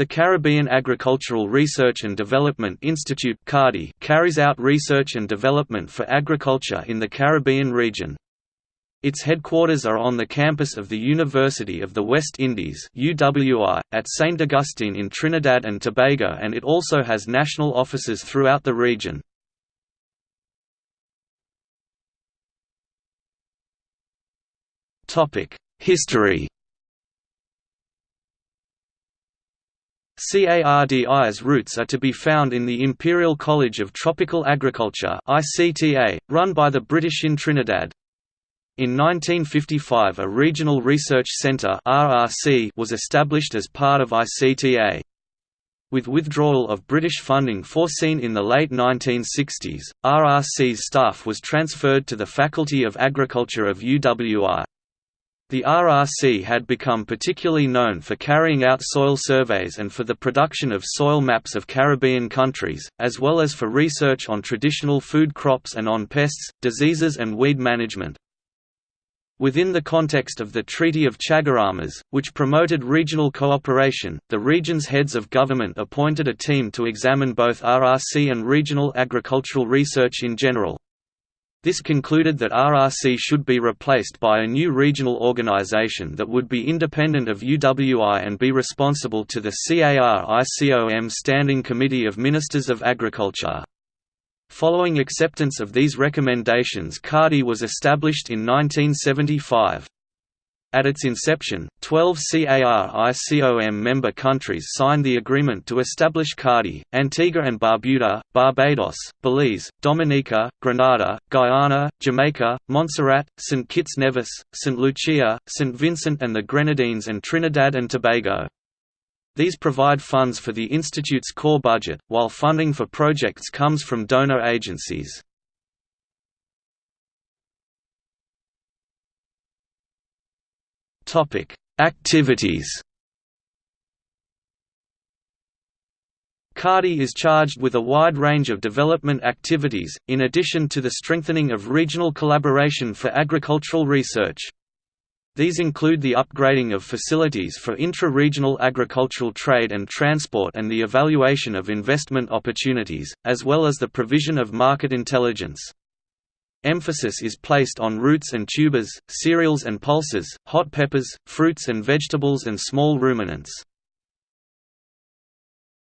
The Caribbean Agricultural Research and Development Institute carries out research and development for agriculture in the Caribbean region. Its headquarters are on the campus of the University of the West Indies at St. Augustine in Trinidad and Tobago and it also has national offices throughout the region. History CARDI's roots are to be found in the Imperial College of Tropical Agriculture run by the British in Trinidad. In 1955 a Regional Research Centre was established as part of ICTA. With withdrawal of British funding foreseen in the late 1960s, RRC's staff was transferred to the Faculty of Agriculture of UWI. The RRC had become particularly known for carrying out soil surveys and for the production of soil maps of Caribbean countries, as well as for research on traditional food crops and on pests, diseases and weed management. Within the context of the Treaty of Chaguaramas, which promoted regional cooperation, the region's heads of government appointed a team to examine both RRC and regional agricultural research in general. This concluded that RRC should be replaced by a new regional organization that would be independent of UWI and be responsible to the CARICOM Standing Committee of Ministers of Agriculture. Following acceptance of these recommendations CARDI was established in 1975. At its inception, 12 CARICOM member countries signed the agreement to establish CARDI, Antigua and Barbuda, Barbados, Belize, Dominica, Grenada, Guyana, Jamaica, Montserrat, St. Kitts Nevis, St. Lucia, St. Vincent and the Grenadines and Trinidad and Tobago. These provide funds for the Institute's core budget, while funding for projects comes from donor agencies. Topic: Activities. CARDI is charged with a wide range of development activities, in addition to the strengthening of regional collaboration for agricultural research. These include the upgrading of facilities for intra-regional agricultural trade and transport and the evaluation of investment opportunities, as well as the provision of market intelligence. Emphasis is placed on roots and tubers, cereals and pulses, hot peppers, fruits and vegetables and small ruminants.